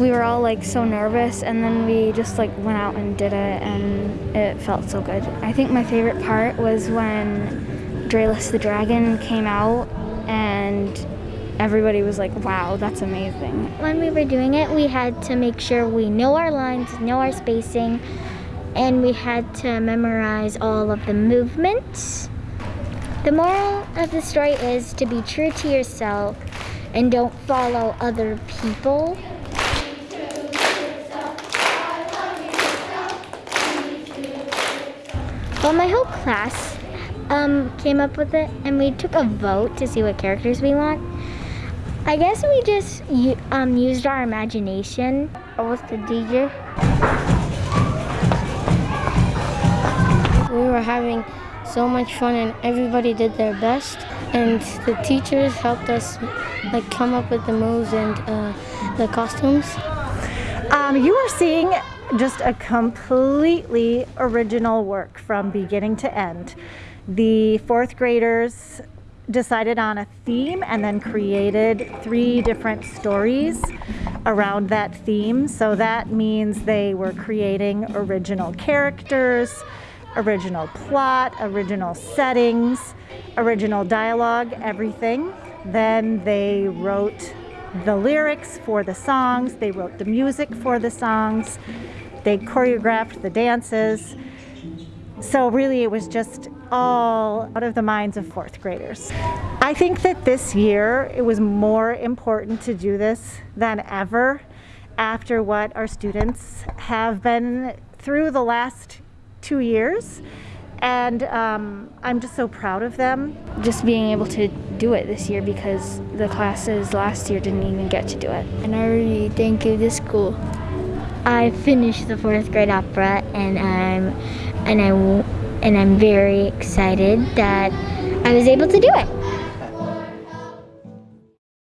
we were all like so nervous and then we just like went out and did it and it felt so good. I think my favorite part was when Draelus the Dragon came out and everybody was like, wow, that's amazing. When we were doing it, we had to make sure we know our lines, know our spacing, and we had to memorize all of the movements. The moral of the story is to be true to yourself and don't follow other people. Well, my whole class um, came up with it and we took a vote to see what characters we want. I guess we just um, used our imagination. I was the DJ. We were having so much fun and everybody did their best and the teachers helped us like come up with the moves and uh, the costumes. Um, you are seeing just a completely original work from beginning to end. The fourth graders decided on a theme and then created three different stories around that theme. So that means they were creating original characters, original plot, original settings, original dialogue, everything. Then they wrote the lyrics for the songs, they wrote the music for the songs, they choreographed the dances. So really it was just all out of the minds of fourth graders. I think that this year it was more important to do this than ever after what our students have been through the last two years and um, I'm just so proud of them. Just being able to do it this year because the classes last year didn't even get to do it. And I really thank you to school. I finished the fourth grade opera and I'm and I and I'm very excited that I was able to do it.